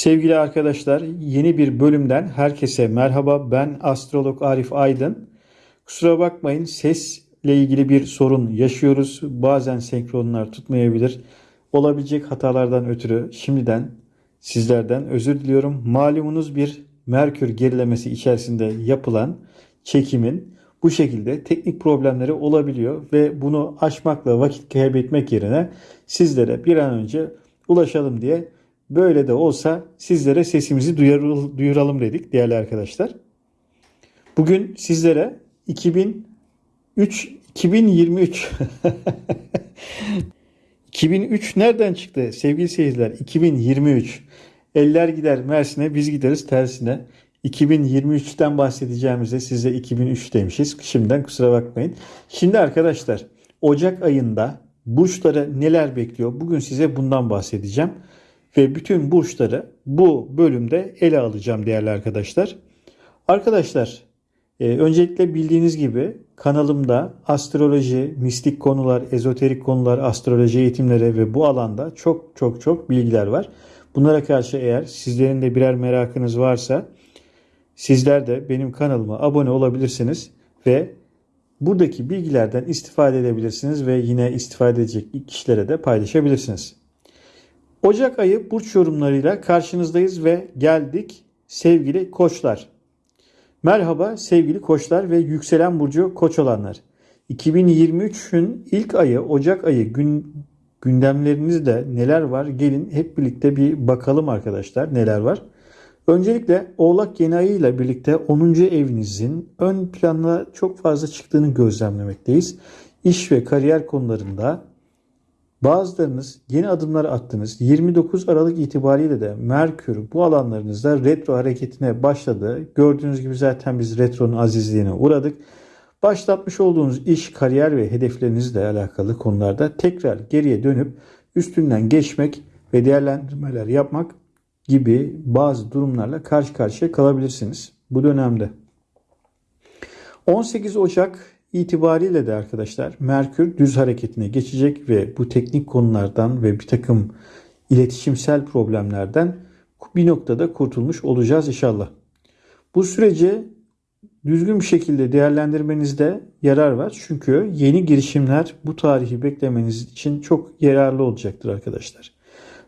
Sevgili arkadaşlar, yeni bir bölümden herkese merhaba. Ben astrolog Arif Aydın. Kusura bakmayın sesle ilgili bir sorun yaşıyoruz. Bazen senkronlar tutmayabilir. Olabilecek hatalardan ötürü şimdiden sizlerden özür diliyorum. Malumunuz bir Merkür gerilemesi içerisinde yapılan çekimin bu şekilde teknik problemleri olabiliyor ve bunu aşmakla vakit kaybetmek yerine sizlere bir an önce ulaşalım diye Böyle de olsa sizlere sesimizi duyuralım dedik değerli arkadaşlar. Bugün sizlere 2003 2023 2003 nereden çıktı sevgili seyirciler? 2023. Eller gider Mersin'e biz gideriz tersine. 2023'ten bahsedeceğimize size 2003 demişiz. Şimdiden kusura bakmayın. Şimdi arkadaşlar Ocak ayında burçları neler bekliyor? Bugün size bundan bahsedeceğim ve bütün burçları bu bölümde ele alacağım değerli arkadaşlar. Arkadaşlar e, öncelikle bildiğiniz gibi kanalımda astroloji, mistik konular, ezoterik konular, astroloji eğitimleri ve bu alanda çok çok çok bilgiler var. Bunlara karşı eğer sizlerin de birer merakınız varsa sizler de benim kanalıma abone olabilirsiniz ve buradaki bilgilerden istifade edebilirsiniz ve yine istifade edecek kişilere de paylaşabilirsiniz. Ocak ayı burç yorumlarıyla karşınızdayız ve geldik sevgili koçlar. Merhaba sevgili koçlar ve yükselen burcu koç olanlar. 2023'ün ilk ayı Ocak ayı gün, gündemlerinizde neler var? Gelin hep birlikte bir bakalım arkadaşlar neler var. Öncelikle Oğlak yeni ayı ile birlikte 10. evinizin ön plana çok fazla çıktığını gözlemlemekteyiz. İş ve kariyer konularında Bazılarınız yeni adımlar attınız. 29 Aralık itibariyle de Merkür bu alanlarınızda retro hareketine başladı. Gördüğünüz gibi zaten biz retronun azizliğine uğradık. Başlatmış olduğunuz iş, kariyer ve hedeflerinizle alakalı konularda tekrar geriye dönüp üstünden geçmek ve değerlendirmeler yapmak gibi bazı durumlarla karşı karşıya kalabilirsiniz bu dönemde. 18 Ocak itibariyle de arkadaşlar Merkür düz hareketine geçecek ve bu teknik konulardan ve bir takım iletişimsel problemlerden bir noktada kurtulmuş olacağız inşallah. Bu süreci düzgün bir şekilde değerlendirmenizde yarar var. Çünkü yeni girişimler bu tarihi beklemeniz için çok yararlı olacaktır arkadaşlar.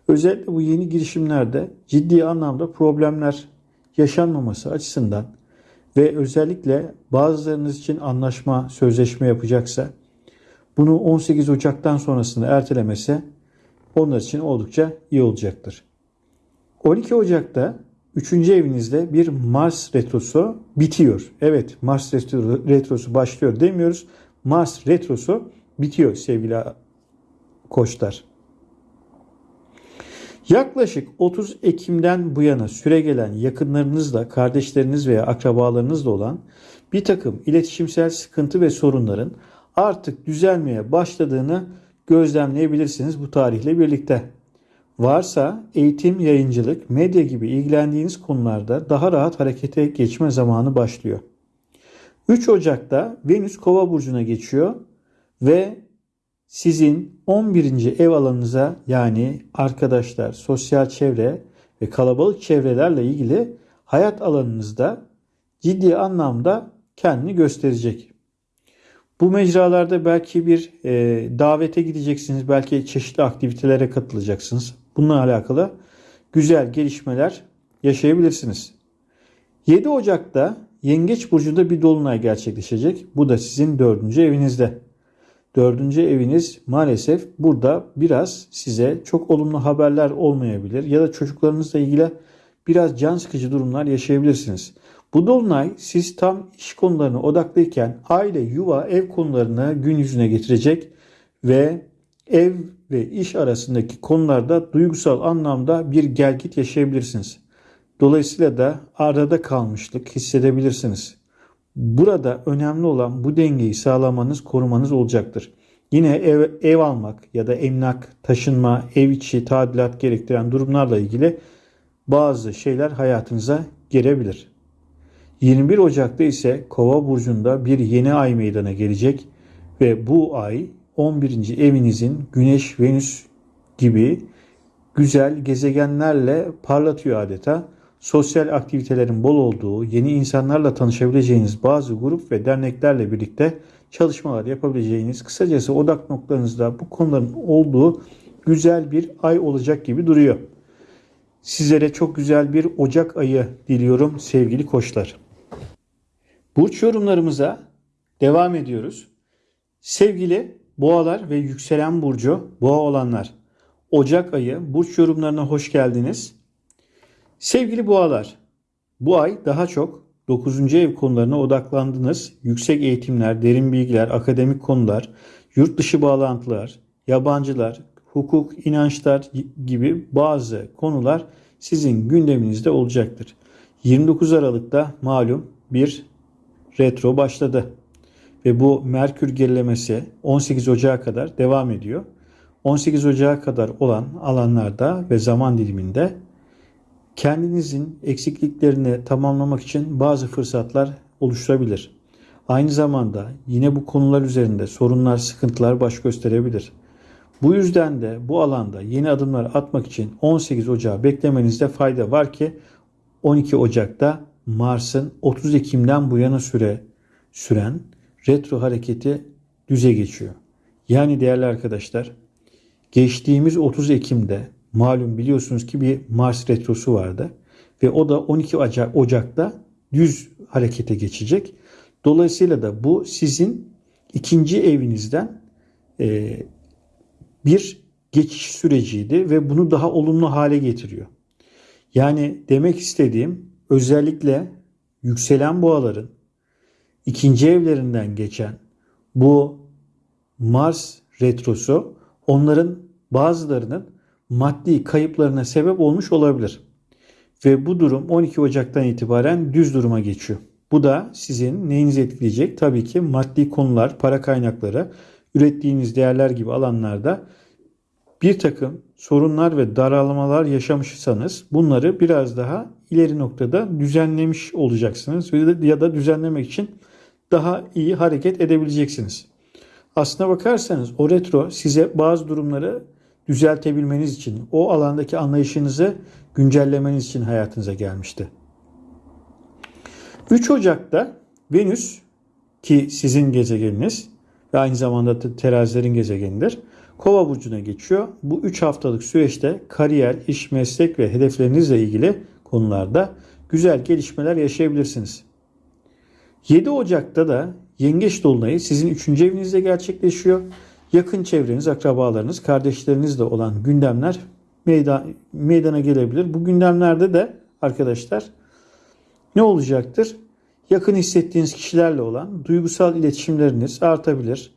Özellikle bu yeni girişimlerde ciddi anlamda problemler yaşanmaması açısından ve özellikle bazılarınız için anlaşma, sözleşme yapacaksa bunu 18 Ocak'tan sonrasında ertelemese onlar için oldukça iyi olacaktır. 12 Ocak'ta 3. evinizde bir Mars retrosu bitiyor. Evet Mars retrosu başlıyor demiyoruz. Mars retrosu bitiyor sevgili koçlar. Yaklaşık 30 Ekim'den bu yana süre gelen yakınlarınızla, kardeşleriniz veya akrabalarınızla olan bir takım iletişimsel sıkıntı ve sorunların artık düzelmeye başladığını gözlemleyebilirsiniz bu tarihle birlikte. Varsa eğitim, yayıncılık, medya gibi ilgilendiğiniz konularda daha rahat harekete geçme zamanı başlıyor. 3 Ocak'ta Venüs Kova burcuna geçiyor ve sizin 11. ev alanınıza yani arkadaşlar, sosyal çevre ve kalabalık çevrelerle ilgili hayat alanınızda ciddi anlamda kendini gösterecek. Bu mecralarda belki bir e, davete gideceksiniz, belki çeşitli aktivitelere katılacaksınız. Bununla alakalı güzel gelişmeler yaşayabilirsiniz. 7 Ocak'ta Yengeç Burcu'nda bir dolunay gerçekleşecek. Bu da sizin dördüncü evinizde. Dördüncü eviniz maalesef burada biraz size çok olumlu haberler olmayabilir ya da çocuklarınızla ilgili biraz can sıkıcı durumlar yaşayabilirsiniz. Bu dolunay siz tam iş konularına odaklıyken aile, yuva, ev konularını gün yüzüne getirecek ve ev ve iş arasındaki konularda duygusal anlamda bir gelgit yaşayabilirsiniz. Dolayısıyla da arada kalmışlık hissedebilirsiniz. Burada önemli olan bu dengeyi sağlamanız, korumanız olacaktır. Yine ev, ev almak ya da emlak, taşınma, ev içi tadilat gerektiren durumlarla ilgili bazı şeyler hayatınıza girebilir. 21 Ocak'ta ise Kova burcunda bir yeni ay meydana gelecek ve bu ay 11. evinizin Güneş, Venüs gibi güzel gezegenlerle parlatıyor adeta. Sosyal aktivitelerin bol olduğu, yeni insanlarla tanışabileceğiniz bazı grup ve derneklerle birlikte çalışmalar yapabileceğiniz, kısacası odak noktanızda bu konuların olduğu güzel bir ay olacak gibi duruyor. Sizlere çok güzel bir Ocak ayı diliyorum sevgili koçlar. Burç yorumlarımıza devam ediyoruz. Sevgili boğalar ve yükselen burcu boğa olanlar. Ocak ayı burç yorumlarına hoş geldiniz. Sevgili boğalar, bu ay daha çok 9. ev konularına odaklandınız. Yüksek eğitimler, derin bilgiler, akademik konular, yurt dışı bağlantılar, yabancılar, hukuk, inançlar gibi bazı konular sizin gündeminizde olacaktır. 29 Aralık'ta malum bir retro başladı ve bu Merkür gerilemesi 18 Ocağı kadar devam ediyor. 18 Ocağı kadar olan alanlarda ve zaman diliminde kendinizin eksikliklerini tamamlamak için bazı fırsatlar oluşturabilir. Aynı zamanda yine bu konular üzerinde sorunlar, sıkıntılar baş gösterebilir. Bu yüzden de bu alanda yeni adımlar atmak için 18 Ocağı beklemenizde fayda var ki 12 Ocak'ta Mars'ın 30 Ekim'den bu yana süre süren retro hareketi düze geçiyor. Yani değerli arkadaşlar geçtiğimiz 30 Ekim'de malum biliyorsunuz ki bir Mars retrosu vardı ve o da 12 Ocak'ta düz harekete geçecek. Dolayısıyla da bu sizin ikinci evinizden e, bir geçiş süreciydi ve bunu daha olumlu hale getiriyor. Yani demek istediğim özellikle yükselen boğaların ikinci evlerinden geçen bu Mars retrosu onların bazılarının maddi kayıplarına sebep olmuş olabilir. Ve bu durum 12 Ocak'tan itibaren düz duruma geçiyor. Bu da sizin neyinizi etkileyecek? Tabii ki maddi konular, para kaynakları, ürettiğiniz değerler gibi alanlarda bir takım sorunlar ve daralmalar yaşamışsanız bunları biraz daha ileri noktada düzenlemiş olacaksınız ya da düzenlemek için daha iyi hareket edebileceksiniz. Aslına bakarsanız o retro size bazı durumları düzeltebilmeniz için, o alandaki anlayışınızı güncellemeniz için hayatınıza gelmişti. 3 Ocak'ta Venüs ki sizin gezegeniniz ve aynı zamanda terazilerin gezegenidir. Kova burcuna geçiyor. Bu 3 haftalık süreçte kariyer, iş, meslek ve hedeflerinizle ilgili konularda güzel gelişmeler yaşayabilirsiniz. 7 Ocak'ta da Yengeç Dolunayı sizin 3. evinizde gerçekleşiyor. Yakın çevreniz, akrabalarınız, kardeşlerinizle olan gündemler meydan, meydana gelebilir. Bu gündemlerde de arkadaşlar ne olacaktır? Yakın hissettiğiniz kişilerle olan duygusal iletişimleriniz artabilir.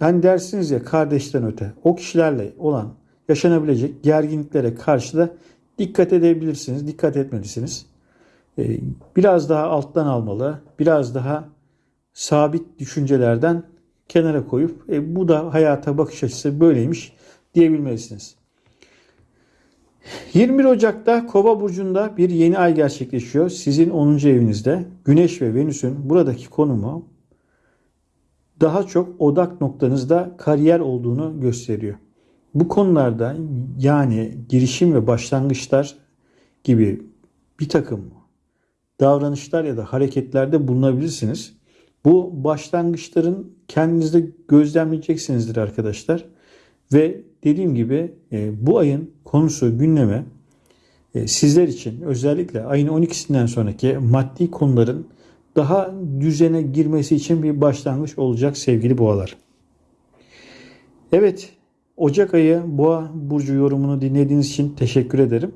Hani dersiniz ya kardeşten öte o kişilerle olan yaşanabilecek gerginliklere karşı da dikkat edebilirsiniz, dikkat etmelisiniz. Ee, biraz daha alttan almalı, biraz daha sabit düşüncelerden kenara koyup e, bu da hayata bakış açısı böyleymiş diyebilmelisiniz. 21 Ocak'ta Kova burcunda bir yeni ay gerçekleşiyor. Sizin 10. evinizde Güneş ve Venüs'ün buradaki konumu daha çok odak noktanızda kariyer olduğunu gösteriyor. Bu konularda yani girişim ve başlangıçlar gibi bir takım davranışlar ya da hareketlerde bulunabilirsiniz. Bu başlangıçların kendinizde gözlemleyeceksinizdir arkadaşlar. Ve dediğim gibi e, bu ayın konusu gündeme sizler için özellikle ayın 12'sinden sonraki maddi konuların daha düzene girmesi için bir başlangıç olacak sevgili boğalar. Evet, Ocak ayı boğa burcu yorumunu dinlediğiniz için teşekkür ederim.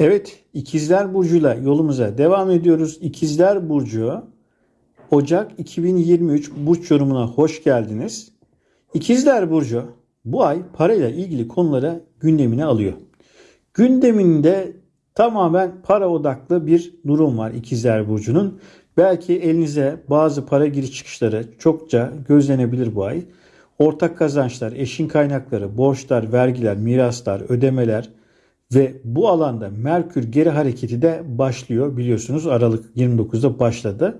Evet, İkizler Burcu'yla yolumuza devam ediyoruz. İkizler Burcu Ocak 2023 burç yorumuna hoş geldiniz. İkizler Burcu bu ay parayla ilgili konulara gündemine alıyor. Gündeminde tamamen para odaklı bir durum var İkizler Burcu'nun. Belki elinize bazı para giriş çıkışları çokça gözlenebilir bu ay. Ortak kazançlar, eşin kaynakları, borçlar, vergiler, miraslar, ödemeler, ve bu alanda Merkür geri hareketi de başlıyor biliyorsunuz Aralık 29'da başladı.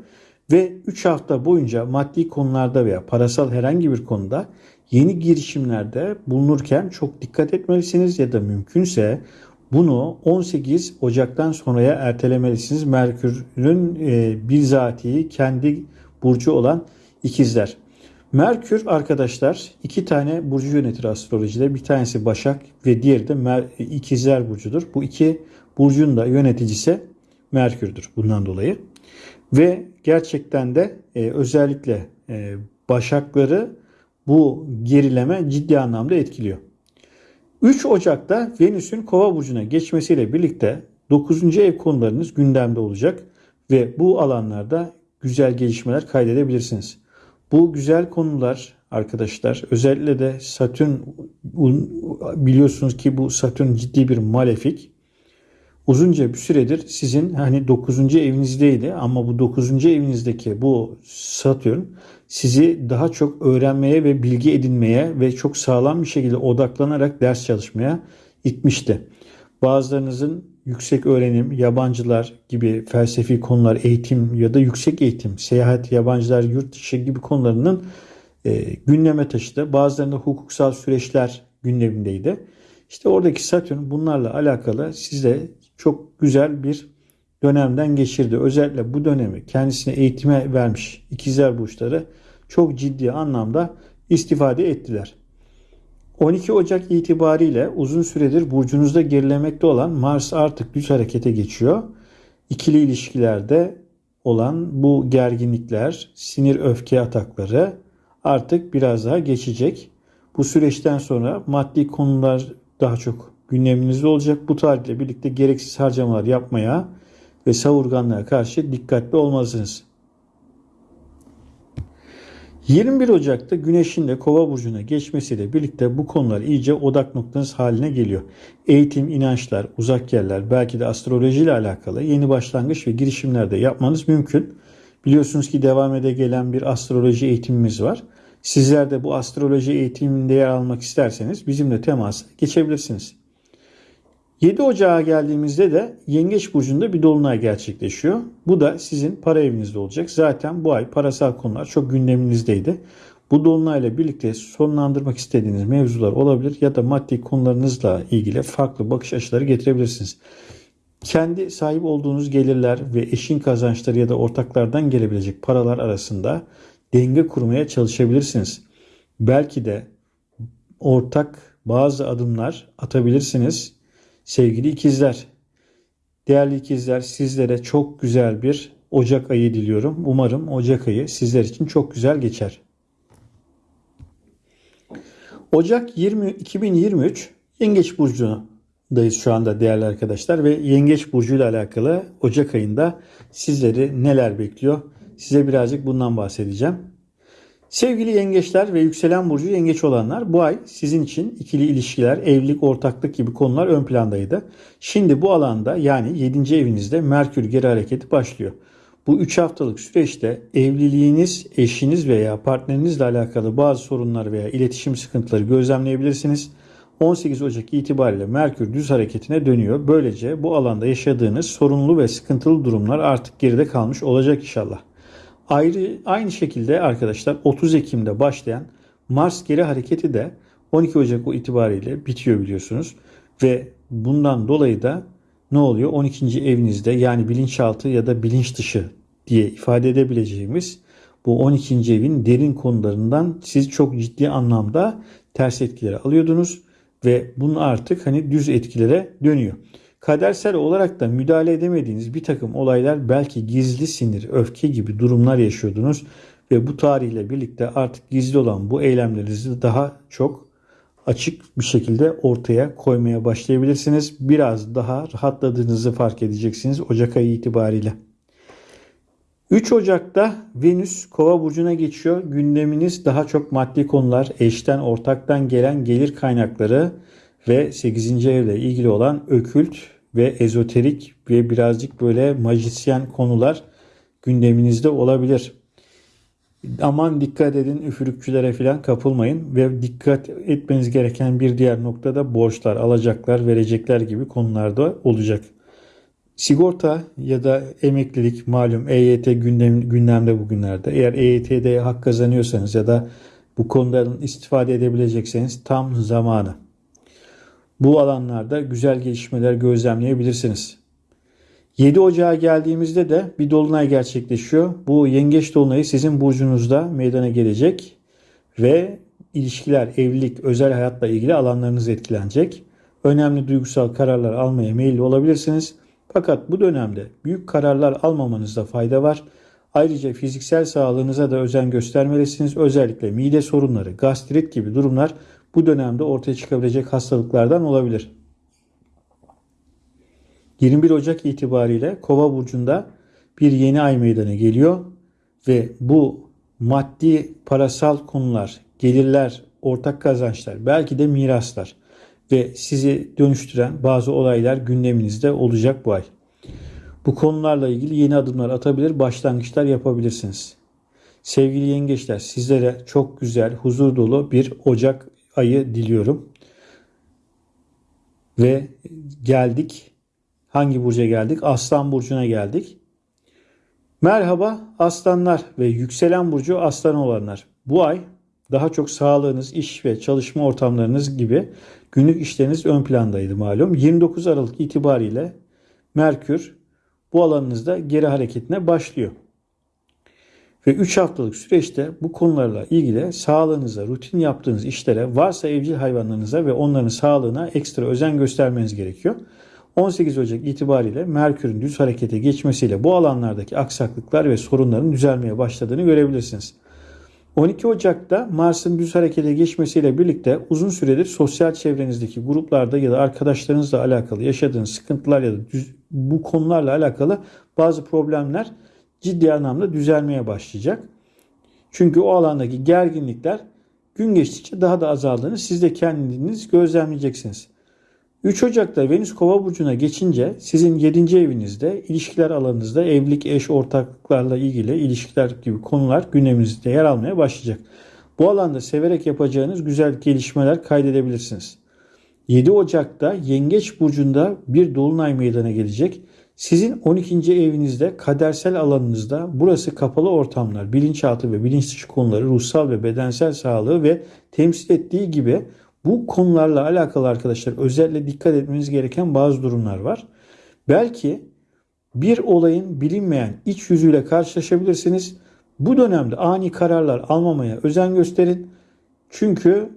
Ve 3 hafta boyunca maddi konularda veya parasal herhangi bir konuda yeni girişimlerde bulunurken çok dikkat etmelisiniz ya da mümkünse bunu 18 Ocak'tan sonraya ertelemelisiniz. Merkür'ün e, bizatihi kendi burcu olan ikizler. Merkür arkadaşlar iki tane burcu yönetir astrolojide. Bir tanesi Başak ve diğeri de Mer- ikizler burcudur. Bu iki burcun da yöneticisi Merkür'dür bundan dolayı. Ve gerçekten de e, özellikle e, Başakları bu gerileme ciddi anlamda etkiliyor. 3 Ocak'ta Venüs'ün Kova burcuna geçmesiyle birlikte 9. ev konularınız gündemde olacak ve bu alanlarda güzel gelişmeler kaydedebilirsiniz. Bu güzel konular arkadaşlar özellikle de Satürn biliyorsunuz ki bu Satürn ciddi bir malefik. Uzunca bir süredir sizin hani 9. evinizdeydi ama bu 9. evinizdeki bu Satürn sizi daha çok öğrenmeye ve bilgi edinmeye ve çok sağlam bir şekilde odaklanarak ders çalışmaya itmişti. Bazılarınızın yüksek öğrenim, yabancılar gibi felsefi konular, eğitim ya da yüksek eğitim, seyahat, yabancılar, yurt dışı gibi konularının e, gündeme taşıdı. Bazılarında hukuksal süreçler gündemindeydi. İşte oradaki Satürn bunlarla alakalı size çok güzel bir dönemden geçirdi. Özellikle bu dönemi kendisine eğitime vermiş ikizler burçları çok ciddi anlamda istifade ettiler. 12 Ocak itibariyle uzun süredir burcunuzda gerilemekte olan Mars artık düz harekete geçiyor. İkili ilişkilerde olan bu gerginlikler, sinir öfke atakları artık biraz daha geçecek. Bu süreçten sonra maddi konular daha çok gündeminizde olacak. Bu tarihle birlikte gereksiz harcamalar yapmaya ve savurganlığa karşı dikkatli olmalısınız. 21 Ocak'ta Güneş'in de Kova burcuna geçmesiyle birlikte bu konular iyice odak noktanız haline geliyor. Eğitim, inançlar, uzak yerler, belki de astroloji ile alakalı yeni başlangıç ve girişimlerde yapmanız mümkün. Biliyorsunuz ki devam ede gelen bir astroloji eğitimimiz var. Sizler de bu astroloji eğitiminde yer almak isterseniz bizimle temasa geçebilirsiniz. 7 Ocağa geldiğimizde de Yengeç Burcu'nda bir dolunay gerçekleşiyor. Bu da sizin para evinizde olacak. Zaten bu ay parasal konular çok gündeminizdeydi. Bu dolunayla birlikte sonlandırmak istediğiniz mevzular olabilir ya da maddi konularınızla ilgili farklı bakış açıları getirebilirsiniz. Kendi sahip olduğunuz gelirler ve eşin kazançları ya da ortaklardan gelebilecek paralar arasında denge kurmaya çalışabilirsiniz. Belki de ortak bazı adımlar atabilirsiniz Sevgili ikizler, değerli ikizler sizlere çok güzel bir Ocak ayı diliyorum. Umarım Ocak ayı sizler için çok güzel geçer. Ocak 20 2023 Yengeç burcundayız şu anda değerli arkadaşlar ve Yengeç burcu ile alakalı Ocak ayında sizleri neler bekliyor? Size birazcık bundan bahsedeceğim. Sevgili yengeçler ve yükselen burcu yengeç olanlar bu ay sizin için ikili ilişkiler, evlilik, ortaklık gibi konular ön plandaydı. Şimdi bu alanda yani 7. evinizde Merkür geri hareketi başlıyor. Bu 3 haftalık süreçte evliliğiniz, eşiniz veya partnerinizle alakalı bazı sorunlar veya iletişim sıkıntıları gözlemleyebilirsiniz. 18 Ocak itibariyle Merkür düz hareketine dönüyor. Böylece bu alanda yaşadığınız sorunlu ve sıkıntılı durumlar artık geride kalmış olacak inşallah. Ayrı, aynı şekilde arkadaşlar 30 Ekim'de başlayan Mars geri hareketi de 12 Ocak itibariyle bitiyor biliyorsunuz. Ve bundan dolayı da ne oluyor? 12. evinizde yani bilinçaltı ya da bilinç dışı diye ifade edebileceğimiz bu 12. evin derin konularından siz çok ciddi anlamda ters etkileri alıyordunuz ve bunun artık hani düz etkilere dönüyor. Kadersel olarak da müdahale edemediğiniz bir takım olaylar belki gizli sinir, öfke gibi durumlar yaşıyordunuz ve bu tarihle birlikte artık gizli olan bu eylemlerinizi daha çok açık bir şekilde ortaya koymaya başlayabilirsiniz. Biraz daha rahatladığınızı fark edeceksiniz Ocak ayı itibariyle. 3 Ocak'ta Venüs Kova burcuna geçiyor. Gündeminiz daha çok maddi konular, eşten, ortaktan gelen gelir kaynakları ve 8. evle ilgili olan ökült ve ezoterik ve birazcık böyle majisyen konular gündeminizde olabilir. Aman dikkat edin üfürükçülere falan kapılmayın ve dikkat etmeniz gereken bir diğer noktada borçlar, alacaklar, verecekler gibi konularda olacak. Sigorta ya da emeklilik malum EYT gündem, gündemde bugünlerde. Eğer EYT'de hak kazanıyorsanız ya da bu konudan istifade edebilecekseniz tam zamanı. Bu alanlarda güzel gelişmeler gözlemleyebilirsiniz. 7 Ocağa geldiğimizde de bir dolunay gerçekleşiyor. Bu yengeç dolunayı sizin burcunuzda meydana gelecek ve ilişkiler, evlilik, özel hayatla ilgili alanlarınız etkilenecek. Önemli duygusal kararlar almaya meyilli olabilirsiniz. Fakat bu dönemde büyük kararlar almamanızda fayda var. Ayrıca fiziksel sağlığınıza da özen göstermelisiniz. Özellikle mide sorunları, gastrit gibi durumlar bu dönemde ortaya çıkabilecek hastalıklardan olabilir. 21 Ocak itibariyle Kova burcunda bir yeni ay meydana geliyor ve bu maddi parasal konular, gelirler, ortak kazançlar, belki de miraslar ve sizi dönüştüren bazı olaylar gündeminizde olacak bu ay. Bu konularla ilgili yeni adımlar atabilir, başlangıçlar yapabilirsiniz. Sevgili yengeçler sizlere çok güzel, huzur dolu bir Ocak ayı diliyorum. Ve geldik. Hangi burca geldik? Aslan burcuna geldik. Merhaba aslanlar ve yükselen burcu aslan olanlar. Bu ay daha çok sağlığınız, iş ve çalışma ortamlarınız gibi günlük işleriniz ön plandaydı malum. 29 Aralık itibariyle Merkür bu alanınızda geri hareketine başlıyor. Ve 3 haftalık süreçte bu konularla ilgili sağlığınıza, rutin yaptığınız işlere, varsa evcil hayvanlarınıza ve onların sağlığına ekstra özen göstermeniz gerekiyor. 18 Ocak itibariyle Merkür'ün düz harekete geçmesiyle bu alanlardaki aksaklıklar ve sorunların düzelmeye başladığını görebilirsiniz. 12 Ocak'ta Mars'ın düz harekete geçmesiyle birlikte uzun süredir sosyal çevrenizdeki gruplarda ya da arkadaşlarınızla alakalı yaşadığınız sıkıntılar ya da düz, bu konularla alakalı bazı problemler ciddi anlamda düzelmeye başlayacak. Çünkü o alandaki gerginlikler gün geçtikçe daha da azaldığını siz de kendiniz gözlemleyeceksiniz. 3 Ocak'ta Venüs Kova burcuna geçince sizin 7. evinizde ilişkiler alanınızda evlilik, eş, ortaklıklarla ilgili ilişkiler gibi konular gündeminizde yer almaya başlayacak. Bu alanda severek yapacağınız güzel gelişmeler kaydedebilirsiniz. 7 Ocak'ta Yengeç burcunda bir dolunay meydana gelecek. Sizin 12. evinizde kadersel alanınızda burası kapalı ortamlar, bilinçaltı ve bilinç dışı konuları, ruhsal ve bedensel sağlığı ve temsil ettiği gibi bu konularla alakalı arkadaşlar özellikle dikkat etmeniz gereken bazı durumlar var. Belki bir olayın bilinmeyen iç yüzüyle karşılaşabilirsiniz. Bu dönemde ani kararlar almamaya özen gösterin. Çünkü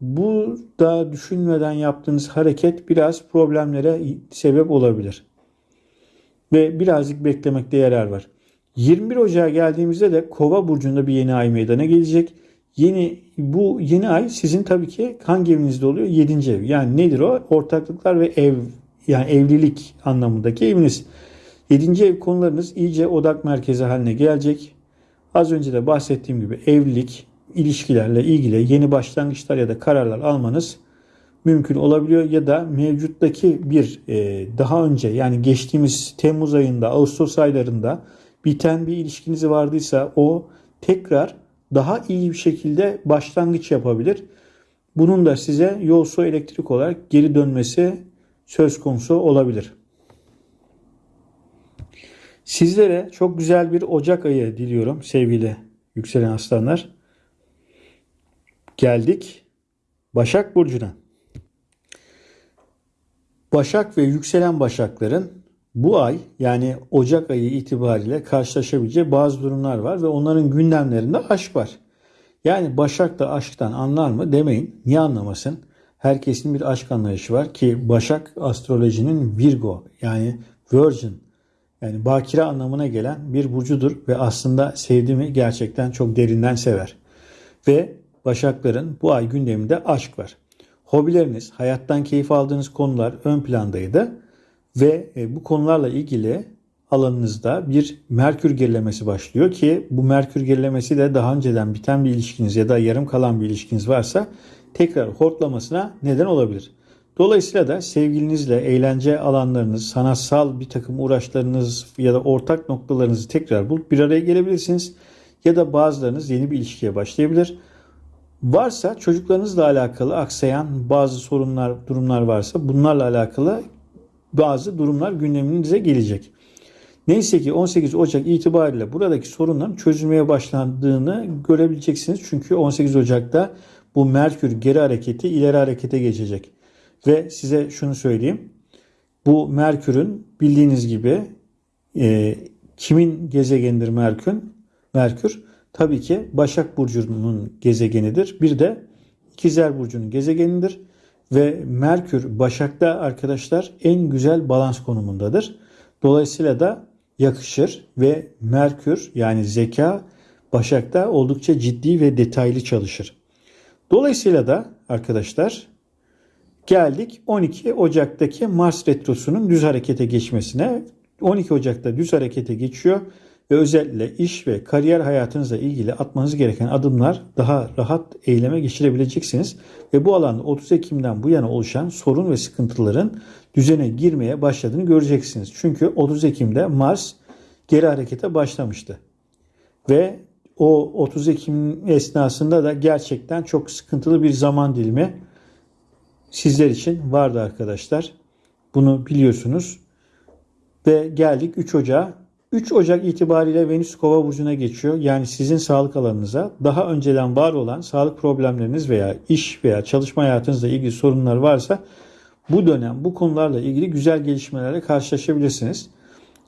bu da düşünmeden yaptığınız hareket biraz problemlere sebep olabilir. Ve birazcık beklemekte yarar var. 21 Ocağı geldiğimizde de Kova burcunda bir yeni ay meydana gelecek. Yeni bu yeni ay sizin tabii ki hangi evinizde oluyor? 7. ev. Yani nedir o? Ortaklıklar ve ev yani evlilik anlamındaki eviniz. 7. ev konularınız iyice odak merkezi haline gelecek. Az önce de bahsettiğim gibi evlilik, ilişkilerle ilgili yeni başlangıçlar ya da kararlar almanız mümkün olabiliyor ya da mevcuttaki bir e, daha önce yani geçtiğimiz Temmuz ayında, Ağustos aylarında biten bir ilişkiniz vardıysa o tekrar daha iyi bir şekilde başlangıç yapabilir. Bunun da size yol su elektrik olarak geri dönmesi söz konusu olabilir. Sizlere çok güzel bir Ocak ayı diliyorum sevgili yükselen aslanlar. Geldik Başak Burcu'na. Başak ve yükselen Başakların bu ay yani Ocak ayı itibariyle karşılaşabileceği bazı durumlar var ve onların gündemlerinde aşk var. Yani Başak da aşktan anlar mı demeyin. Niye anlamasın? Herkesin bir aşk anlayışı var ki Başak astrolojinin Virgo yani Virgin yani bakire anlamına gelen bir burcudur ve aslında sevdiğimi gerçekten çok derinden sever. Ve Başakların bu ay gündeminde aşk var. Hobileriniz, hayattan keyif aldığınız konular ön plandaydı ve e, bu konularla ilgili alanınızda bir Merkür gerilemesi başlıyor ki bu Merkür gerilemesi de daha önceden biten bir ilişkiniz ya da yarım kalan bir ilişkiniz varsa tekrar hortlamasına neden olabilir. Dolayısıyla da sevgilinizle eğlence alanlarınız, sanatsal bir takım uğraşlarınız ya da ortak noktalarınızı tekrar bulup bir araya gelebilirsiniz. Ya da bazılarınız yeni bir ilişkiye başlayabilir. Varsa çocuklarınızla alakalı aksayan bazı sorunlar, durumlar varsa bunlarla alakalı bazı durumlar gündeminize gelecek. Neyse ki 18 Ocak itibariyle buradaki sorunların çözülmeye başlandığını görebileceksiniz. Çünkü 18 Ocak'ta bu Merkür geri hareketi ileri harekete geçecek. Ve size şunu söyleyeyim. Bu Merkür'ün bildiğiniz gibi e, kimin gezegenidir Merkür? Merkür tabii ki Başak Burcu'nun gezegenidir. Bir de İkizler Burcu'nun gezegenidir. Ve Merkür Başak'ta arkadaşlar en güzel balans konumundadır. Dolayısıyla da yakışır ve Merkür yani zeka Başak'ta oldukça ciddi ve detaylı çalışır. Dolayısıyla da arkadaşlar geldik 12 Ocak'taki Mars retrosunun düz harekete geçmesine. 12 Ocak'ta düz harekete geçiyor ve özellikle iş ve kariyer hayatınızla ilgili atmanız gereken adımlar daha rahat eyleme geçirebileceksiniz. Ve bu alanda 30 Ekim'den bu yana oluşan sorun ve sıkıntıların düzene girmeye başladığını göreceksiniz. Çünkü 30 Ekim'de Mars geri harekete başlamıştı. Ve o 30 Ekim esnasında da gerçekten çok sıkıntılı bir zaman dilimi sizler için vardı arkadaşlar. Bunu biliyorsunuz. Ve geldik 3 Ocak'a. 3 Ocak itibariyle Venüs Kova burcuna geçiyor. Yani sizin sağlık alanınıza daha önceden var olan sağlık problemleriniz veya iş veya çalışma hayatınızla ilgili sorunlar varsa bu dönem bu konularla ilgili güzel gelişmelerle karşılaşabilirsiniz.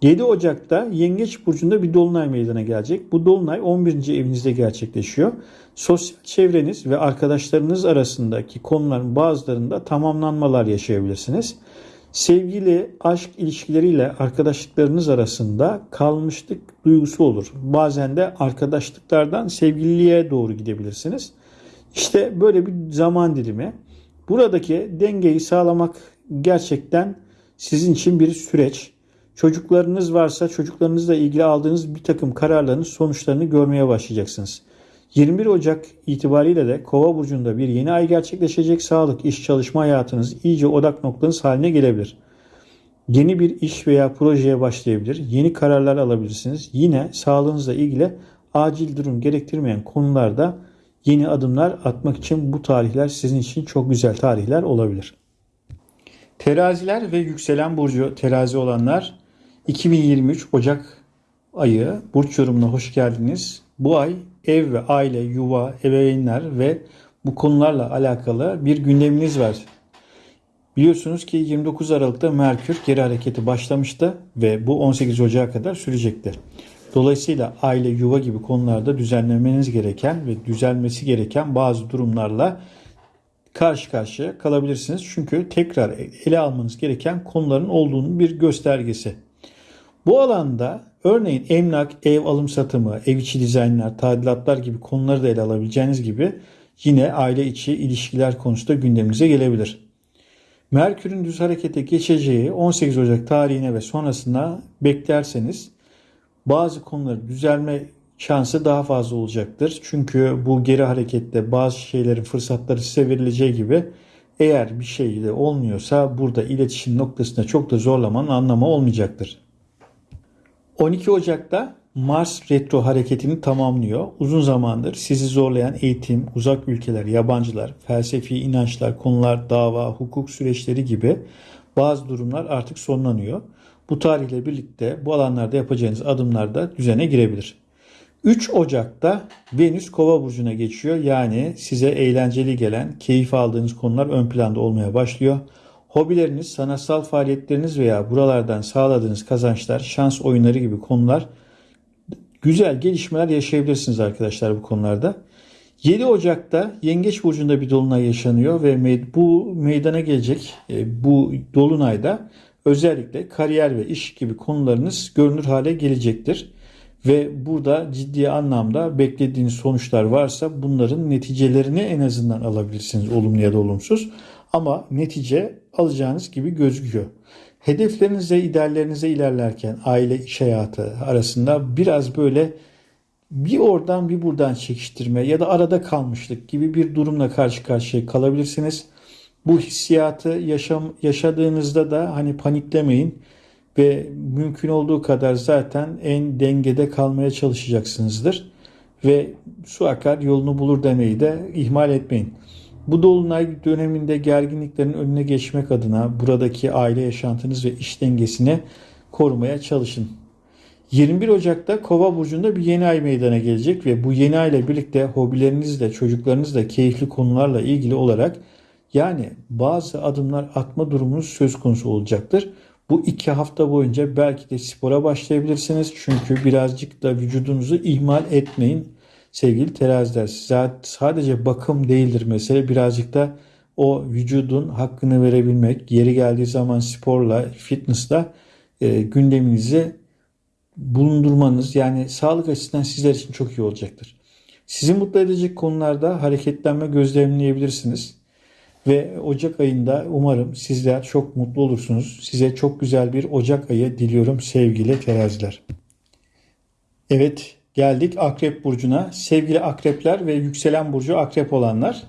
7 Ocak'ta Yengeç Burcu'nda bir dolunay meydana gelecek. Bu dolunay 11. evinizde gerçekleşiyor. Sosyal çevreniz ve arkadaşlarınız arasındaki konuların bazılarında tamamlanmalar yaşayabilirsiniz. Sevgili, aşk ilişkileriyle arkadaşlıklarınız arasında kalmışlık duygusu olur. Bazen de arkadaşlıklardan sevgililiğe doğru gidebilirsiniz. İşte böyle bir zaman dilimi. Buradaki dengeyi sağlamak gerçekten sizin için bir süreç. Çocuklarınız varsa çocuklarınızla ilgili aldığınız bir takım kararların sonuçlarını görmeye başlayacaksınız. 21 Ocak itibariyle de Kova burcunda bir yeni ay gerçekleşecek. Sağlık, iş, çalışma hayatınız iyice odak noktanız haline gelebilir. Yeni bir iş veya projeye başlayabilir. Yeni kararlar alabilirsiniz. Yine sağlığınızla ilgili acil durum gerektirmeyen konularda yeni adımlar atmak için bu tarihler sizin için çok güzel tarihler olabilir. Teraziler ve yükselen burcu terazi olanlar 2023 Ocak ayı burç yorumuna hoş geldiniz. Bu ay ev ve aile, yuva, ebeveynler ve bu konularla alakalı bir gündeminiz var. Biliyorsunuz ki 29 Aralık'ta Merkür geri hareketi başlamıştı ve bu 18 Ocak'a kadar sürecektir. Dolayısıyla aile, yuva gibi konularda düzenlemeniz gereken ve düzelmesi gereken bazı durumlarla karşı karşıya kalabilirsiniz. Çünkü tekrar ele almanız gereken konuların olduğunun bir göstergesi. Bu alanda örneğin emlak, ev alım satımı, ev içi dizaynlar, tadilatlar gibi konuları da ele alabileceğiniz gibi yine aile içi ilişkiler konusunda gündeminize gelebilir. Merkür'ün düz harekete geçeceği 18 Ocak tarihine ve sonrasında beklerseniz bazı konuları düzelme şansı daha fazla olacaktır. Çünkü bu geri harekette bazı şeylerin fırsatları size verileceği gibi eğer bir şey de olmuyorsa burada iletişim noktasında çok da zorlamanın anlamı olmayacaktır. 12 Ocak'ta Mars retro hareketini tamamlıyor. Uzun zamandır sizi zorlayan eğitim, uzak ülkeler, yabancılar, felsefi inançlar, konular, dava, hukuk süreçleri gibi bazı durumlar artık sonlanıyor. Bu tarihle birlikte bu alanlarda yapacağınız adımlar da düzene girebilir. 3 Ocak'ta Venüs Kova burcuna geçiyor. Yani size eğlenceli gelen, keyif aldığınız konular ön planda olmaya başlıyor. Hobileriniz, sanatsal faaliyetleriniz veya buralardan sağladığınız kazançlar, şans oyunları gibi konular güzel gelişmeler yaşayabilirsiniz arkadaşlar bu konularda. 7 Ocak'ta Yengeç Burcu'nda bir dolunay yaşanıyor ve bu meydana gelecek e, bu dolunayda özellikle kariyer ve iş gibi konularınız görünür hale gelecektir. Ve burada ciddi anlamda beklediğiniz sonuçlar varsa bunların neticelerini en azından alabilirsiniz olumlu ya da olumsuz. Ama netice alacağınız gibi gözüküyor. Hedeflerinize, ideallerinize ilerlerken aile iş hayatı arasında biraz böyle bir oradan bir buradan çekiştirme ya da arada kalmışlık gibi bir durumla karşı karşıya kalabilirsiniz. Bu hissiyatı yaşam, yaşadığınızda da hani paniklemeyin ve mümkün olduğu kadar zaten en dengede kalmaya çalışacaksınızdır. Ve su akar yolunu bulur demeyi de ihmal etmeyin. Bu dolunay döneminde gerginliklerin önüne geçmek adına buradaki aile yaşantınız ve iş dengesini korumaya çalışın. 21 Ocak'ta Kova burcunda bir yeni ay meydana gelecek ve bu yeni ay ile birlikte hobilerinizle, çocuklarınızla keyifli konularla ilgili olarak yani bazı adımlar atma durumunuz söz konusu olacaktır. Bu iki hafta boyunca belki de spora başlayabilirsiniz. Çünkü birazcık da vücudunuzu ihmal etmeyin sevgili teraziler. Sadece bakım değildir mesele. Birazcık da o vücudun hakkını verebilmek, yeri geldiği zaman sporla, fitnessla e, gündeminizi bulundurmanız yani sağlık açısından sizler için çok iyi olacaktır. Sizi mutlu edecek konularda hareketlenme gözlemleyebilirsiniz. Ve Ocak ayında umarım sizler çok mutlu olursunuz. Size çok güzel bir Ocak ayı diliyorum sevgili teraziler. Evet geldik Akrep Burcu'na. Sevgili Akrepler ve yükselen Burcu Akrep olanlar.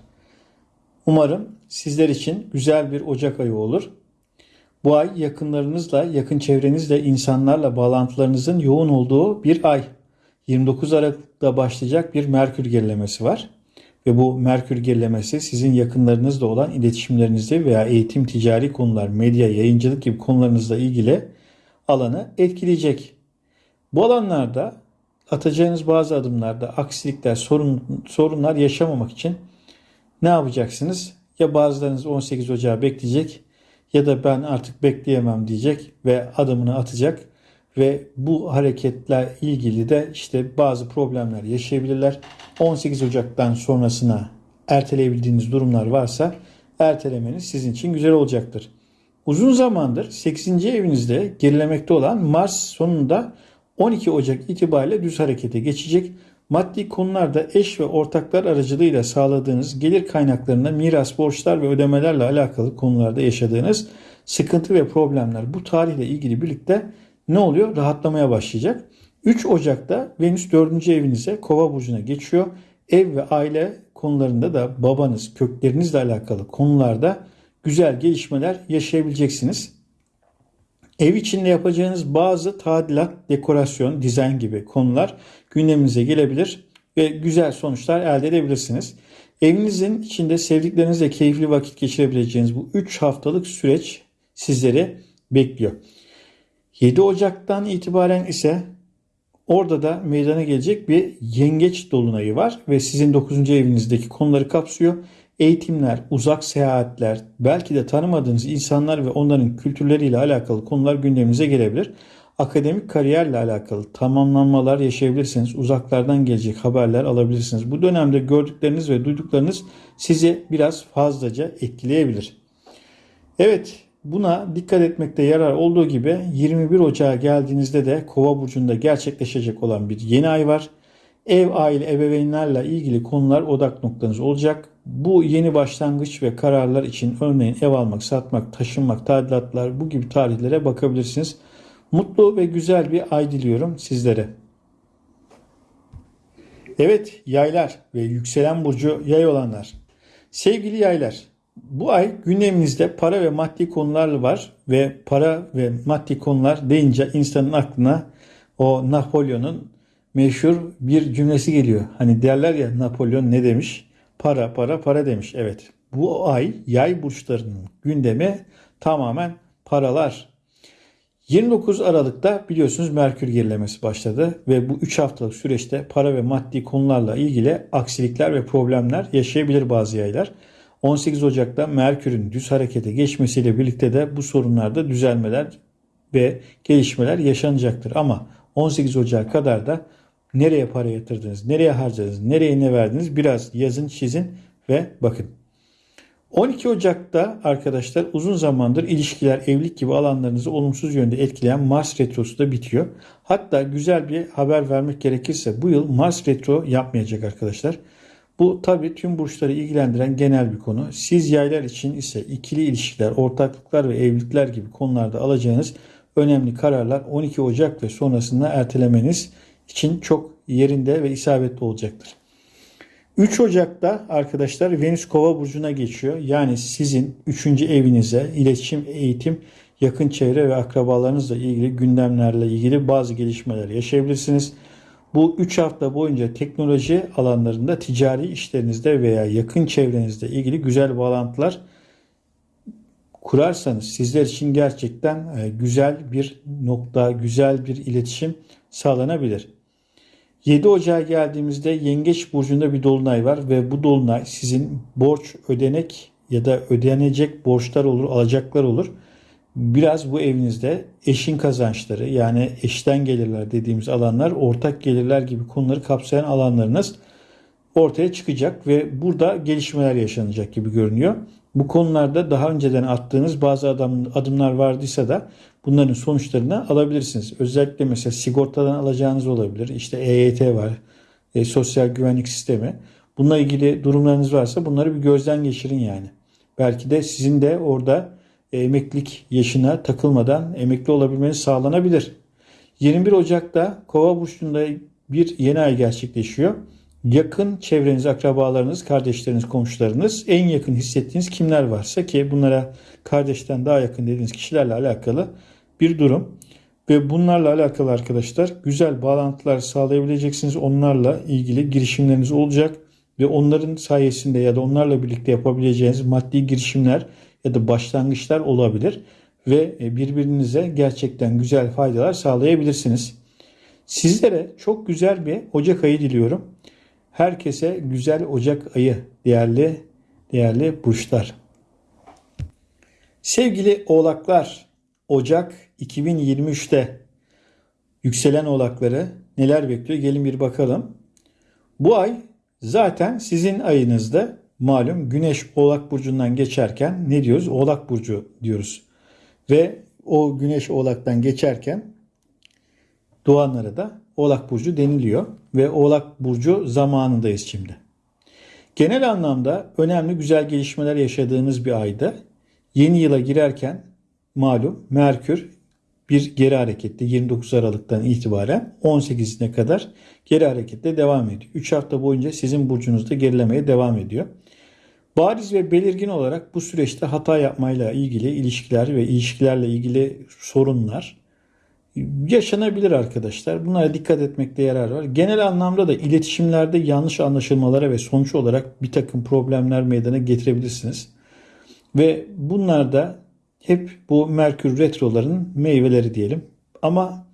Umarım sizler için güzel bir Ocak ayı olur. Bu ay yakınlarınızla, yakın çevrenizle, insanlarla bağlantılarınızın yoğun olduğu bir ay. 29 Aralık'ta başlayacak bir Merkür gerilemesi var. Ve bu Merkür gerilemesi sizin yakınlarınızla olan iletişimlerinizde veya eğitim, ticari konular, medya, yayıncılık gibi konularınızla ilgili alanı etkileyecek. Bu alanlarda atacağınız bazı adımlarda aksilikler, sorun, sorunlar yaşamamak için ne yapacaksınız? Ya bazılarınız 18 Ocağı bekleyecek ya da ben artık bekleyemem diyecek ve adımını atacak ve bu hareketler ilgili de işte bazı problemler yaşayabilirler. 18 Ocak'tan sonrasına erteleyebildiğiniz durumlar varsa ertelemeniz sizin için güzel olacaktır. Uzun zamandır 8. evinizde gerilemekte olan Mars sonunda 12 Ocak itibariyle düz harekete geçecek. Maddi konularda eş ve ortaklar aracılığıyla sağladığınız gelir kaynaklarında miras, borçlar ve ödemelerle alakalı konularda yaşadığınız sıkıntı ve problemler bu tarihle ilgili birlikte ne oluyor? Rahatlamaya başlayacak. 3 Ocak'ta Venüs 4. evinize Kova burcuna geçiyor. Ev ve aile konularında da babanız, köklerinizle alakalı konularda güzel gelişmeler yaşayabileceksiniz. Ev içinde yapacağınız bazı tadilat, dekorasyon, dizayn gibi konular gündeminize gelebilir ve güzel sonuçlar elde edebilirsiniz. Evinizin içinde sevdiklerinizle keyifli vakit geçirebileceğiniz bu 3 haftalık süreç sizleri bekliyor. 7 Ocak'tan itibaren ise orada da meydana gelecek bir yengeç dolunayı var ve sizin 9. evinizdeki konuları kapsıyor. Eğitimler, uzak seyahatler, belki de tanımadığınız insanlar ve onların kültürleriyle alakalı konular gündeminize gelebilir. Akademik kariyerle alakalı tamamlanmalar yaşayabilirsiniz. Uzaklardan gelecek haberler alabilirsiniz. Bu dönemde gördükleriniz ve duyduklarınız sizi biraz fazlaca etkileyebilir. Evet, Buna dikkat etmekte yarar olduğu gibi 21 Ocağı geldiğinizde de Kova burcunda gerçekleşecek olan bir yeni ay var. Ev, aile, ebeveynlerle ilgili konular odak noktanız olacak. Bu yeni başlangıç ve kararlar için örneğin ev almak, satmak, taşınmak, tadilatlar bu gibi tarihlere bakabilirsiniz. Mutlu ve güzel bir ay diliyorum sizlere. Evet yaylar ve yükselen burcu yay olanlar. Sevgili yaylar bu ay gündeminizde para ve maddi konular var ve para ve maddi konular deyince insanın aklına o Napolyon'un meşhur bir cümlesi geliyor. Hani derler ya Napolyon ne demiş? Para para para demiş. Evet bu ay yay burçlarının gündemi tamamen paralar. 29 Aralık'ta biliyorsunuz Merkür gerilemesi başladı ve bu 3 haftalık süreçte para ve maddi konularla ilgili aksilikler ve problemler yaşayabilir bazı yaylar. 18 Ocak'ta Merkür'ün düz harekete geçmesiyle birlikte de bu sorunlarda düzelmeler ve gelişmeler yaşanacaktır. Ama 18 Ocak kadar da nereye para yatırdınız, nereye harcadınız, nereye ne verdiniz biraz yazın çizin ve bakın. 12 Ocak'ta arkadaşlar uzun zamandır ilişkiler, evlilik gibi alanlarınızı olumsuz yönde etkileyen Mars Retrosu da bitiyor. Hatta güzel bir haber vermek gerekirse bu yıl Mars Retro yapmayacak arkadaşlar. Bu tabii tüm burçları ilgilendiren genel bir konu. Siz yaylar için ise ikili ilişkiler, ortaklıklar ve evlilikler gibi konularda alacağınız önemli kararlar 12 Ocak ve sonrasında ertelemeniz için çok yerinde ve isabetli olacaktır. 3 Ocak'ta arkadaşlar Venüs Kova burcuna geçiyor. Yani sizin 3. evinize iletişim, eğitim, yakın çevre ve akrabalarınızla ilgili gündemlerle ilgili bazı gelişmeler yaşayabilirsiniz. Bu 3 hafta boyunca teknoloji alanlarında ticari işlerinizde veya yakın çevrenizde ilgili güzel bağlantılar kurarsanız sizler için gerçekten e, güzel bir nokta, güzel bir iletişim sağlanabilir. 7 Ocağı geldiğimizde Yengeç burcunda bir dolunay var ve bu dolunay sizin borç ödenek ya da ödenecek borçlar olur, alacaklar olur. Biraz bu evinizde eşin kazançları yani eşten gelirler dediğimiz alanlar, ortak gelirler gibi konuları kapsayan alanlarınız ortaya çıkacak ve burada gelişmeler yaşanacak gibi görünüyor. Bu konularda daha önceden attığınız bazı adam, adımlar vardıysa da bunların sonuçlarını alabilirsiniz. Özellikle mesela sigortadan alacağınız olabilir. İşte EYT var, e, sosyal güvenlik sistemi. Bununla ilgili durumlarınız varsa bunları bir gözden geçirin yani. Belki de sizin de orada emeklilik yaşına takılmadan emekli olabilmeniz sağlanabilir. 21 Ocak'ta Kova burcunda bir yeni ay gerçekleşiyor. Yakın çevreniz, akrabalarınız, kardeşleriniz, komşularınız, en yakın hissettiğiniz kimler varsa ki bunlara kardeşten daha yakın dediğiniz kişilerle alakalı bir durum. Ve bunlarla alakalı arkadaşlar güzel bağlantılar sağlayabileceksiniz. Onlarla ilgili girişimleriniz olacak ve onların sayesinde ya da onlarla birlikte yapabileceğiniz maddi girişimler ya da başlangıçlar olabilir ve e, birbirinize gerçekten güzel faydalar sağlayabilirsiniz. Sizlere çok güzel bir Ocak ayı diliyorum. Herkese güzel Ocak ayı değerli değerli burçlar. Sevgili oğlaklar, Ocak 2023'te yükselen oğlakları neler bekliyor? Gelin bir bakalım. Bu ay zaten sizin ayınızda malum Güneş Oğlak Burcu'ndan geçerken ne diyoruz? Oğlak Burcu diyoruz. Ve o Güneş Oğlak'tan geçerken doğanlara da Oğlak Burcu deniliyor. Ve Oğlak Burcu zamanındayız şimdi. Genel anlamda önemli güzel gelişmeler yaşadığınız bir ayda yeni yıla girerken malum Merkür bir geri harekette 29 Aralık'tan itibaren 18'ine kadar geri harekette devam ediyor. 3 hafta boyunca sizin burcunuzda gerilemeye devam ediyor. Bariz ve belirgin olarak bu süreçte hata yapmayla ilgili ilişkiler ve ilişkilerle ilgili sorunlar yaşanabilir arkadaşlar. Bunlara dikkat etmekte yarar var. Genel anlamda da iletişimlerde yanlış anlaşılmalara ve sonuç olarak bir takım problemler meydana getirebilirsiniz. Ve bunlar da hep bu Merkür retroların meyveleri diyelim. Ama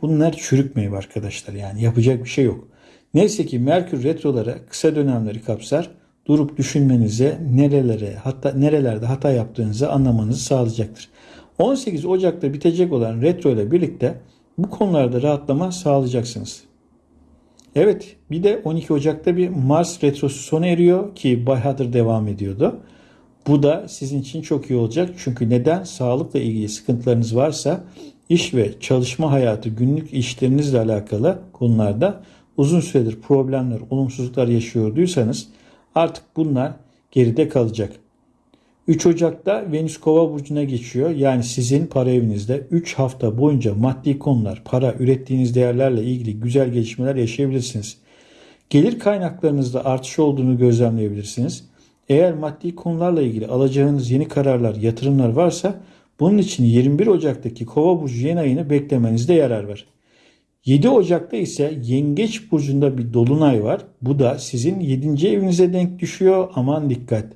bunlar çürük meyve arkadaşlar yani yapacak bir şey yok. Neyse ki Merkür retroları kısa dönemleri kapsar durup düşünmenize nerelere hatta nerelerde hata yaptığınızı anlamanızı sağlayacaktır. 18 Ocak'ta bitecek olan retro ile birlikte bu konularda rahatlama sağlayacaksınız. Evet bir de 12 Ocak'ta bir Mars retrosu sona eriyor ki bayağıdır devam ediyordu. Bu da sizin için çok iyi olacak. Çünkü neden? Sağlıkla ilgili sıkıntılarınız varsa iş ve çalışma hayatı, günlük işlerinizle alakalı konularda uzun süredir problemler, olumsuzluklar yaşıyorduysanız Artık bunlar geride kalacak. 3 Ocak'ta Venüs Kova burcuna geçiyor. Yani sizin para evinizde 3 hafta boyunca maddi konular, para, ürettiğiniz değerlerle ilgili güzel gelişmeler yaşayabilirsiniz. Gelir kaynaklarınızda artış olduğunu gözlemleyebilirsiniz. Eğer maddi konularla ilgili alacağınız yeni kararlar, yatırımlar varsa bunun için 21 Ocak'taki Kova burcu yeni ayını beklemenizde yarar var. 7 Ocak'ta ise Yengeç burcunda bir dolunay var. Bu da sizin 7. evinize denk düşüyor. Aman dikkat.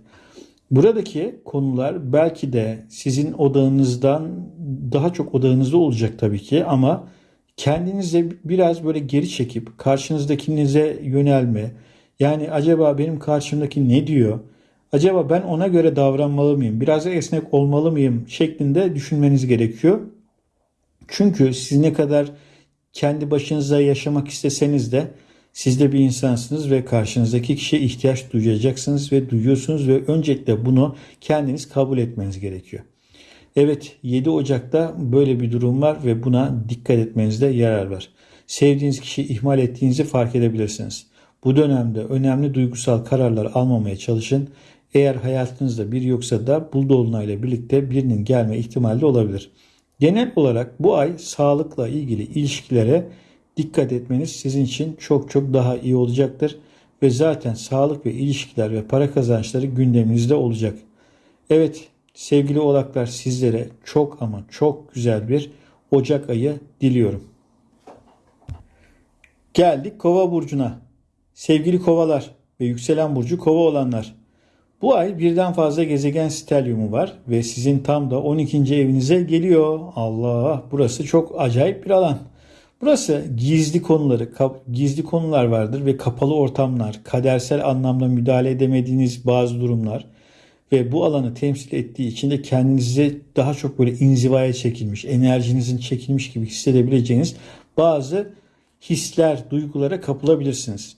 Buradaki konular belki de sizin odağınızdan daha çok odağınızda olacak tabii ki ama kendinize biraz böyle geri çekip karşınızdakinize yönelme. Yani acaba benim karşımdaki ne diyor? Acaba ben ona göre davranmalı mıyım? Biraz esnek olmalı mıyım? şeklinde düşünmeniz gerekiyor. Çünkü siz ne kadar kendi başınıza yaşamak isteseniz de siz de bir insansınız ve karşınızdaki kişiye ihtiyaç duyacaksınız ve duyuyorsunuz ve öncelikle bunu kendiniz kabul etmeniz gerekiyor. Evet 7 Ocak'ta böyle bir durum var ve buna dikkat etmenizde yarar var. Sevdiğiniz kişiyi ihmal ettiğinizi fark edebilirsiniz. Bu dönemde önemli duygusal kararlar almamaya çalışın. Eğer hayatınızda bir yoksa da bu dolunayla birlikte birinin gelme ihtimali olabilir. Genel olarak bu ay sağlıkla ilgili ilişkilere dikkat etmeniz sizin için çok çok daha iyi olacaktır. Ve zaten sağlık ve ilişkiler ve para kazançları gündeminizde olacak. Evet sevgili oğlaklar sizlere çok ama çok güzel bir Ocak ayı diliyorum. Geldik Kova burcuna. Sevgili Kovalar ve yükselen burcu Kova olanlar. Bu ay birden fazla gezegen stelyumu var ve sizin tam da 12. evinize geliyor. Allah burası çok acayip bir alan. Burası gizli konuları, gizli konular vardır ve kapalı ortamlar, kadersel anlamda müdahale edemediğiniz bazı durumlar ve bu alanı temsil ettiği için de kendinizi daha çok böyle inzivaya çekilmiş, enerjinizin çekilmiş gibi hissedebileceğiniz bazı hisler, duygulara kapılabilirsiniz.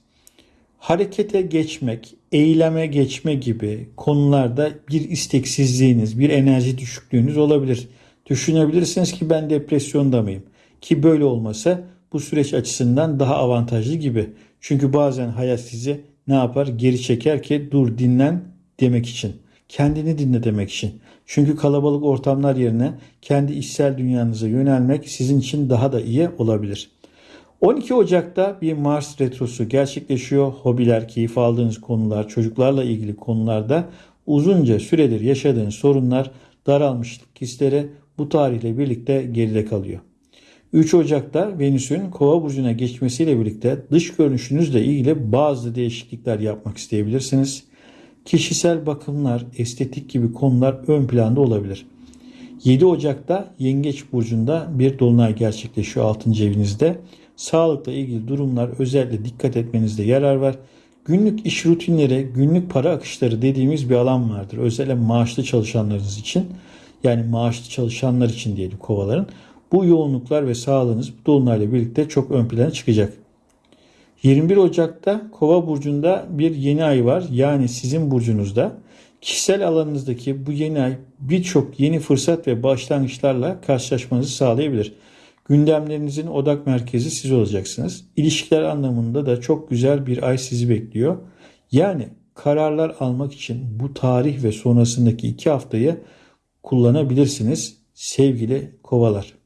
Harekete geçmek, eyleme geçme gibi konularda bir isteksizliğiniz, bir enerji düşüklüğünüz olabilir. Düşünebilirsiniz ki ben depresyonda mıyım? Ki böyle olmasa bu süreç açısından daha avantajlı gibi. Çünkü bazen hayat sizi ne yapar? Geri çeker ki dur dinlen demek için. Kendini dinle demek için. Çünkü kalabalık ortamlar yerine kendi içsel dünyanıza yönelmek sizin için daha da iyi olabilir. 12 Ocak'ta bir Mars retrosu gerçekleşiyor. Hobiler, keyif aldığınız konular, çocuklarla ilgili konularda uzunca süredir yaşadığınız sorunlar, daralmışlık hisleri bu tarihle birlikte geride kalıyor. 3 Ocak'ta Venüs'ün Kova burcuna geçmesiyle birlikte dış görünüşünüzle ilgili bazı değişiklikler yapmak isteyebilirsiniz. Kişisel bakımlar, estetik gibi konular ön planda olabilir. 7 Ocak'ta Yengeç burcunda bir dolunay gerçekleşiyor 6. evinizde. Sağlıkla ilgili durumlar özellikle dikkat etmenizde yarar var. Günlük iş rutinleri, günlük para akışları dediğimiz bir alan vardır. Özellikle maaşlı çalışanlarınız için yani maaşlı çalışanlar için diyelim kovaların. Bu yoğunluklar ve sağlığınız bu dolunayla birlikte çok ön plana çıkacak. 21 Ocak'ta Kova burcunda bir yeni ay var. Yani sizin burcunuzda. Kişisel alanınızdaki bu yeni ay birçok yeni fırsat ve başlangıçlarla karşılaşmanızı sağlayabilir. Gündemlerinizin odak merkezi siz olacaksınız. İlişkiler anlamında da çok güzel bir ay sizi bekliyor. Yani kararlar almak için bu tarih ve sonrasındaki iki haftayı kullanabilirsiniz sevgili kovalar.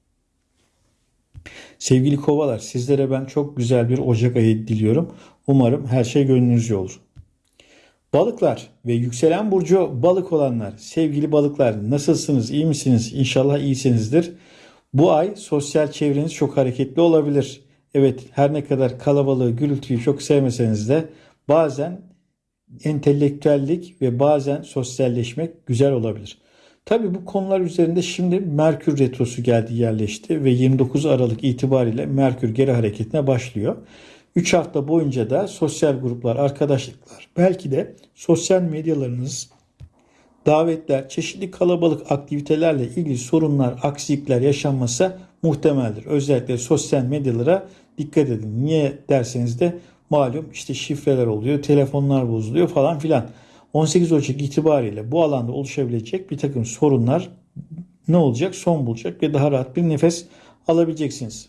Sevgili kovalar sizlere ben çok güzel bir Ocak ayı diliyorum. Umarım her şey gönlünüzce olur. Balıklar ve yükselen burcu balık olanlar, sevgili balıklar nasılsınız, iyi misiniz? İnşallah iyisinizdir. Bu ay sosyal çevreniz çok hareketli olabilir. Evet her ne kadar kalabalığı, gürültüyü çok sevmeseniz de bazen entelektüellik ve bazen sosyalleşmek güzel olabilir. Tabi bu konular üzerinde şimdi Merkür Retrosu geldi yerleşti ve 29 Aralık itibariyle Merkür geri hareketine başlıyor. 3 hafta boyunca da sosyal gruplar, arkadaşlıklar, belki de sosyal medyalarınız, davetler, çeşitli kalabalık aktivitelerle ilgili sorunlar, aksilikler yaşanması muhtemeldir. Özellikle sosyal medyalara dikkat edin. Niye derseniz de malum işte şifreler oluyor, telefonlar bozuluyor falan filan. 18 Ocak itibariyle bu alanda oluşabilecek bir takım sorunlar ne olacak? Son bulacak ve daha rahat bir nefes alabileceksiniz.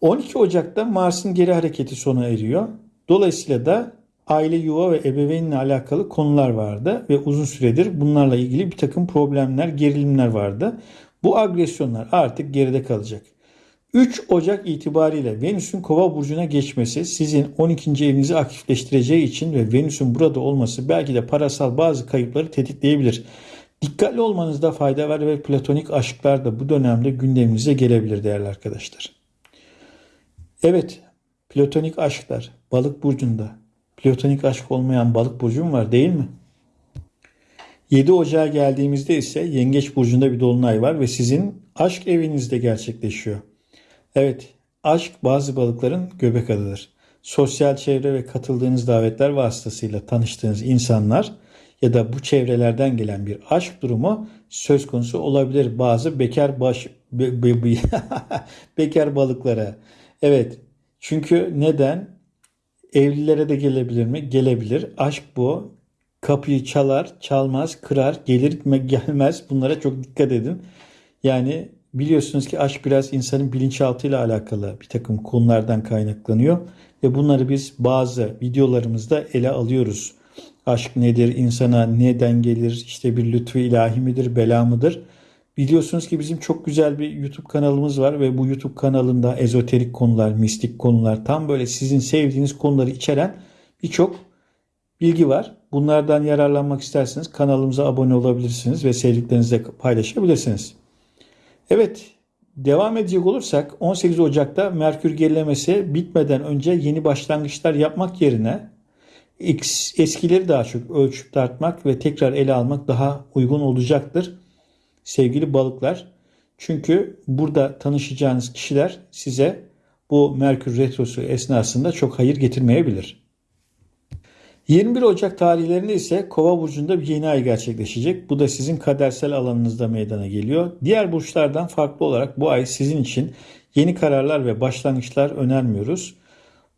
12 Ocak'ta Mars'ın geri hareketi sona eriyor. Dolayısıyla da aile, yuva ve ebeveynle alakalı konular vardı ve uzun süredir bunlarla ilgili bir takım problemler, gerilimler vardı. Bu agresyonlar artık geride kalacak. 3 Ocak itibariyle Venüs'ün Kova burcuna geçmesi sizin 12. evinizi aktifleştireceği için ve Venüs'ün burada olması belki de parasal bazı kayıpları tetikleyebilir. Dikkatli olmanızda fayda var ve platonik aşklar da bu dönemde gündeminize gelebilir değerli arkadaşlar. Evet, platonik aşklar balık burcunda. Platonik aşk olmayan balık burcum var değil mi? 7 Ocağa geldiğimizde ise Yengeç burcunda bir dolunay var ve sizin aşk evinizde gerçekleşiyor. Evet, aşk bazı balıkların göbek adıdır. Sosyal çevre ve katıldığınız davetler vasıtasıyla tanıştığınız insanlar ya da bu çevrelerden gelen bir aşk durumu söz konusu olabilir bazı bekar baş be, be, be, bekar balıklara. Evet. Çünkü neden? Evlilere de gelebilir mi? Gelebilir. Aşk bu. Kapıyı çalar, çalmaz, kırar, gelir mi gelmez. Bunlara çok dikkat edin. Yani biliyorsunuz ki aşk biraz insanın bilinçaltıyla alakalı bir takım konulardan kaynaklanıyor. Ve bunları biz bazı videolarımızda ele alıyoruz. Aşk nedir? insana neden gelir? İşte bir lütfu ilahi midir? Bela mıdır? Biliyorsunuz ki bizim çok güzel bir YouTube kanalımız var ve bu YouTube kanalında ezoterik konular, mistik konular, tam böyle sizin sevdiğiniz konuları içeren birçok bilgi var. Bunlardan yararlanmak isterseniz kanalımıza abone olabilirsiniz ve sevdiklerinizle paylaşabilirsiniz. Evet, devam edecek olursak 18 Ocak'ta Merkür gerilemesi bitmeden önce yeni başlangıçlar yapmak yerine eskileri daha çok ölçüp tartmak ve tekrar ele almak daha uygun olacaktır sevgili balıklar. Çünkü burada tanışacağınız kişiler size bu Merkür Retrosu esnasında çok hayır getirmeyebilir. 21 Ocak tarihlerinde ise Kova burcunda bir yeni ay gerçekleşecek. Bu da sizin kadersel alanınızda meydana geliyor. Diğer burçlardan farklı olarak bu ay sizin için yeni kararlar ve başlangıçlar önermiyoruz.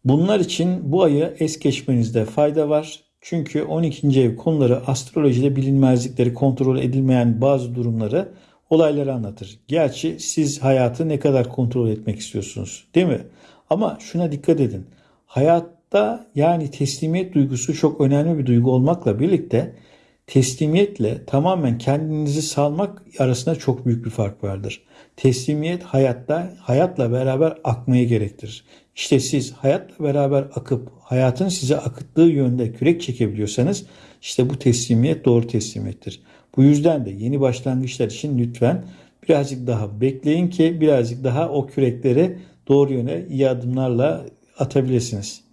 Bunlar için bu ayı es geçmenizde fayda var. Çünkü 12. ev konuları astrolojide bilinmezlikleri, kontrol edilmeyen bazı durumları, olayları anlatır. Gerçi siz hayatı ne kadar kontrol etmek istiyorsunuz, değil mi? Ama şuna dikkat edin. Hayatta yani teslimiyet duygusu çok önemli bir duygu olmakla birlikte teslimiyetle tamamen kendinizi salmak arasında çok büyük bir fark vardır. Teslimiyet hayatta hayatla beraber akmayı gerektirir. İşte siz hayatla beraber akıp hayatın size akıttığı yönde kürek çekebiliyorsanız işte bu teslimiyet doğru teslimiyettir. Bu yüzden de yeni başlangıçlar için lütfen birazcık daha bekleyin ki birazcık daha o kürekleri doğru yöne iyi adımlarla atabilirsiniz.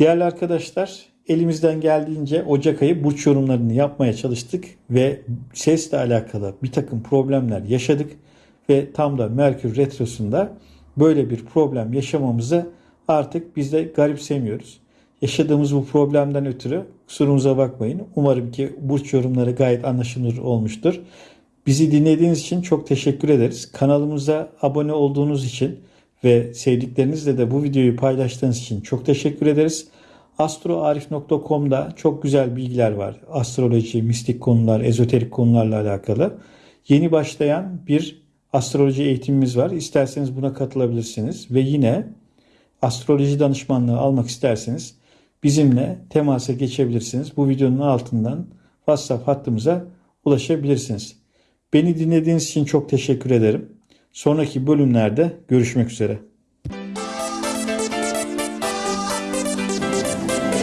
Değerli arkadaşlar elimizden geldiğince Ocak ayı burç yorumlarını yapmaya çalıştık ve sesle alakalı bir takım problemler yaşadık ve tam da Merkür Retrosu'nda böyle bir problem yaşamamızı artık biz de garipsemiyoruz. Yaşadığımız bu problemden ötürü kusurumuza bakmayın. Umarım ki burç yorumları gayet anlaşılır olmuştur. Bizi dinlediğiniz için çok teşekkür ederiz. Kanalımıza abone olduğunuz için ve sevdiklerinizle de bu videoyu paylaştığınız için çok teşekkür ederiz. Astroarif.com'da çok güzel bilgiler var. Astroloji, mistik konular, ezoterik konularla alakalı. Yeni başlayan bir astroloji eğitimimiz var. İsterseniz buna katılabilirsiniz. Ve yine astroloji danışmanlığı almak isterseniz bizimle temasa geçebilirsiniz. Bu videonun altından WhatsApp hattımıza ulaşabilirsiniz. Beni dinlediğiniz için çok teşekkür ederim. Sonraki bölümlerde görüşmek üzere.